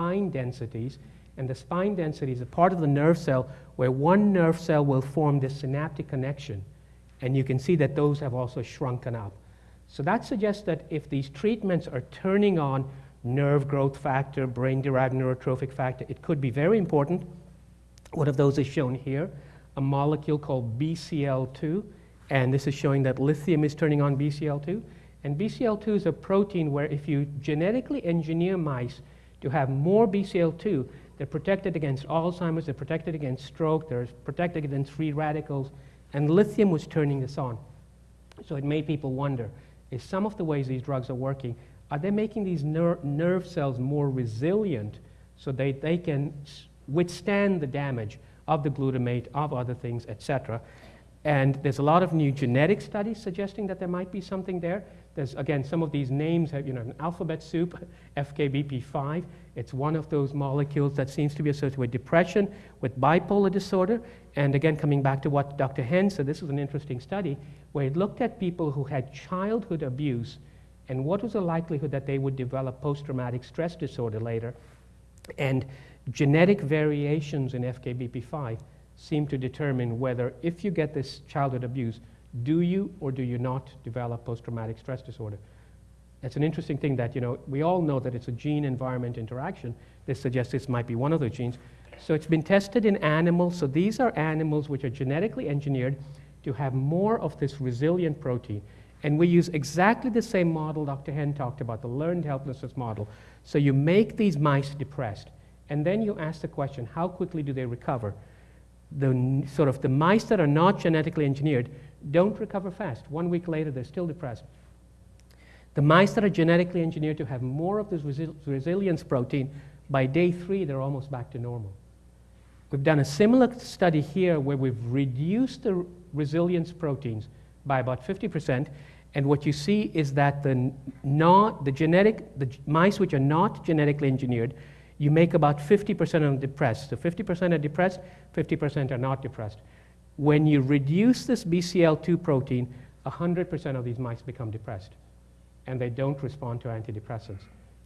spine densities. And the spine density is a part of the nerve cell where one nerve cell will form this synaptic connection. And you can see that those have also shrunken up. So that suggests that if these treatments are turning on nerve growth factor, brain derived neurotrophic factor, it could be very important. One of those is shown here, a molecule called BCL2. And this is showing that lithium is turning on BCL2. And BCL2 is a protein where if you genetically engineer mice to have more BCL2, they're protected against Alzheimer's, they're protected against stroke, they're protected against free radicals, and lithium was turning this on. So it made people wonder, is some of the ways these drugs are working, are they making these ner nerve cells more resilient so they, they can withstand the damage of the glutamate, of other things, etc. And there's a lot of new genetic studies suggesting that there might be something there. There's, again, some of these names have, you know, an alphabet soup, FKBP5. It's one of those molecules that seems to be associated with depression, with bipolar disorder. And again, coming back to what Dr. Hen said, this was an interesting study where it looked at people who had childhood abuse and what was the likelihood that they would develop post-traumatic stress disorder later. And genetic variations in FKBP5 seem to determine whether if you get this childhood abuse, do you or do you not develop post-traumatic stress disorder? It's an interesting thing that, you know, we all know that it's a gene-environment interaction. This suggests this might be one of the genes. So it's been tested in animals. So these are animals which are genetically engineered to have more of this resilient protein. And we use exactly the same model Dr. Hen talked about, the learned helplessness model. So you make these mice depressed, and then you ask the question, how quickly do they recover? The sort of the mice that are not genetically engineered don't recover fast. One week later, they're still depressed. The mice that are genetically engineered to have more of this resi resilience protein, by day three, they're almost back to normal. We've done a similar study here where we've reduced the resilience proteins by about 50%, and what you see is that the, not, the genetic, the mice which are not genetically engineered, you make about 50% of them depressed. So 50% are depressed, 50% are not depressed. When you reduce this BCL2 protein, 100% of these mice become depressed, and they don't respond to antidepressants.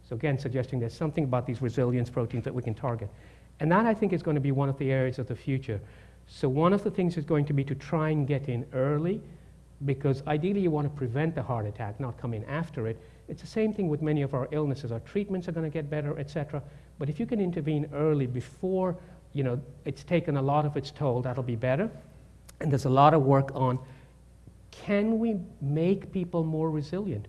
So again, suggesting there's something about these resilience proteins that we can target. And that, I think, is going to be one of the areas of the future. So one of the things is going to be to try and get in early because ideally you want to prevent the heart attack, not come in after it. It's the same thing with many of our illnesses. Our treatments are going to get better, etc. But if you can intervene early before you know, it's taken a lot of its toll, that'll be better. And there's a lot of work on can we make people more resilient?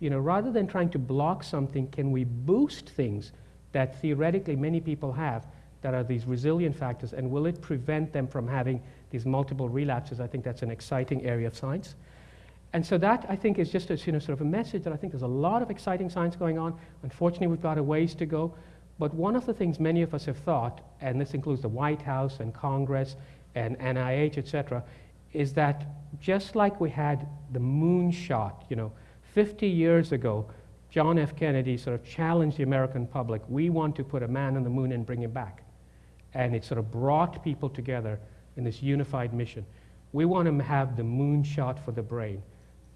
You know, rather than trying to block something, can we boost things that theoretically many people have that are these resilient factors, and will it prevent them from having these multiple relapses? I think that's an exciting area of science. And so that, I think, is just a you know, sort of a message that I think there's a lot of exciting science going on. Unfortunately, we've got a ways to go. But one of the things many of us have thought, and this includes the White House and Congress and NIH, et cetera, is that just like we had the moon shot, you know, 50 years ago, John F. Kennedy sort of challenged the American public, we want to put a man on the moon and bring him back. And it sort of brought people together in this unified mission. We want to have the moon shot for the brain.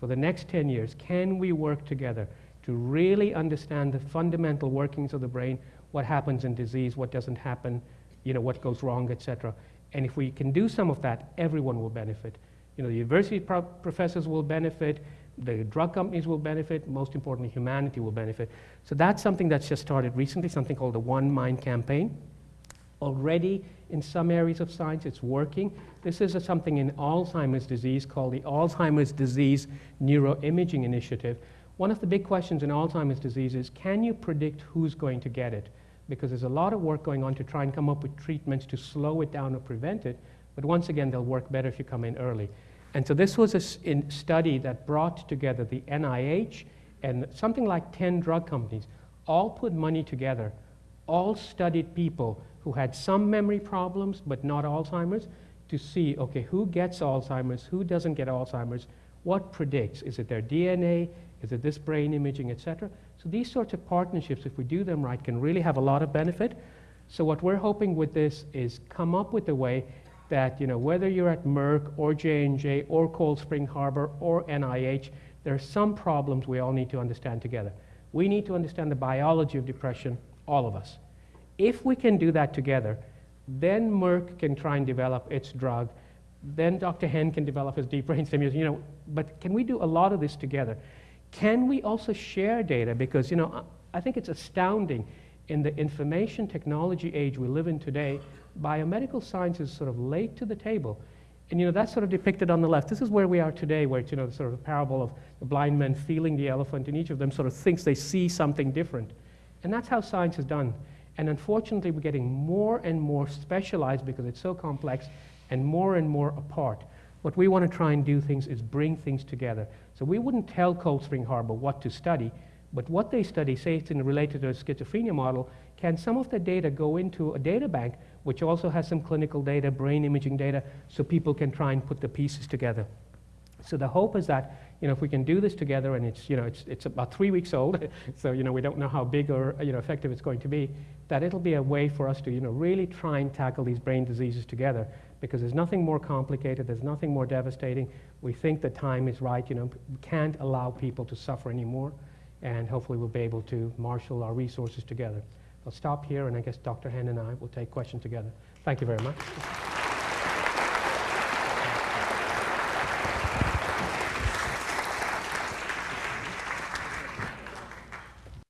For the next 10 years, can we work together to really understand the fundamental workings of the brain, what happens in disease, what doesn't happen, you know, what goes wrong, etc. And if we can do some of that, everyone will benefit. You know, the university pro professors will benefit, the drug companies will benefit, most importantly, humanity will benefit. So that's something that's just started recently, something called the One Mind campaign. Already in some areas of science, it's working. This is a, something in Alzheimer's disease called the Alzheimer's Disease Neuroimaging Initiative. One of the big questions in Alzheimer's disease is, can you predict who's going to get it? Because there's a lot of work going on to try and come up with treatments to slow it down or prevent it. But once again, they'll work better if you come in early. And so this was a study that brought together the NIH and something like 10 drug companies, all put money together, all studied people who had some memory problems but not Alzheimer's to see, okay, who gets Alzheimer's, who doesn't get Alzheimer's, what predicts? Is it their DNA? Is it this brain imaging, etc.? So these sorts of partnerships, if we do them right, can really have a lot of benefit. So what we're hoping with this is come up with a way that, you know, whether you're at Merck or J&J or Cold Spring Harbor or NIH, there are some problems we all need to understand together. We need to understand the biology of depression, all of us. If we can do that together, then Merck can try and develop its drug. Then Dr. Hen can develop his deep brain stimulation. You know, but can we do a lot of this together? Can we also share data? Because you know, I think it's astounding in the information technology age we live in today. Biomedical science is sort of late to the table. And you know, that's sort of depicted on the left. This is where we are today, where it's, you know, sort of a parable of the blind man feeling the elephant, and each of them sort of thinks they see something different. And that's how science is done. And unfortunately, we're getting more and more specialized because it's so complex and more and more apart. What we want to try and do things is bring things together. So we wouldn't tell Cold Spring Harbor what to study, but what they study, say it's in related to a schizophrenia model, can some of the data go into a data bank which also has some clinical data, brain imaging data, so people can try and put the pieces together. So the hope is that you know, if we can do this together, and it's, you know, it's, it's about three weeks old, so you know, we don't know how big or you know, effective it's going to be, that it'll be a way for us to you know, really try and tackle these brain diseases together because there's nothing more complicated, there's nothing more devastating. We think the time is right. You know, we can't allow people to suffer anymore, and hopefully we'll be able to marshal our resources together. I'll stop here, and I guess Dr. Hen and I will take questions together. Thank you very much.